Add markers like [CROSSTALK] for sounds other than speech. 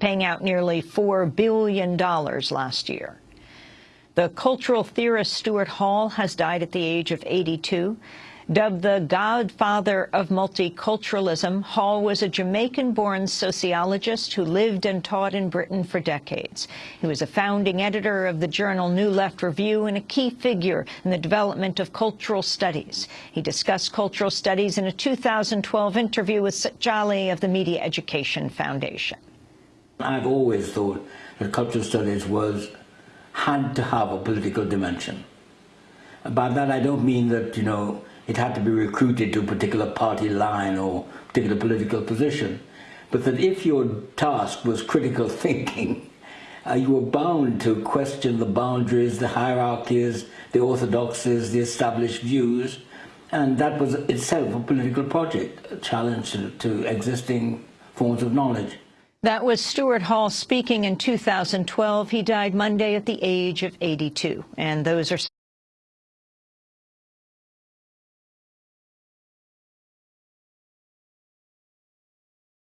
paying out nearly $4 billion last year. The cultural theorist Stuart Hall has died at the age of 82. Dubbed the godfather of multiculturalism, Hall was a Jamaican-born sociologist who lived and taught in Britain for decades. He was a founding editor of the journal New Left Review and a key figure in the development of cultural studies. He discussed cultural studies in a 2012 interview with Jhally of the Media Education Foundation. I've always thought that cultural studies was had to have a political dimension. By that I don't mean that, you know, it had to be recruited to a particular party line or particular political position, but that if your task was critical [LAUGHS] thinking, uh, you were bound to question the boundaries, the hierarchies, the orthodoxies, the established views, and that was itself a political project, a challenge to, to existing forms of knowledge. That was Stuart Hall speaking in 2012. He died Monday at the age of 82. And those are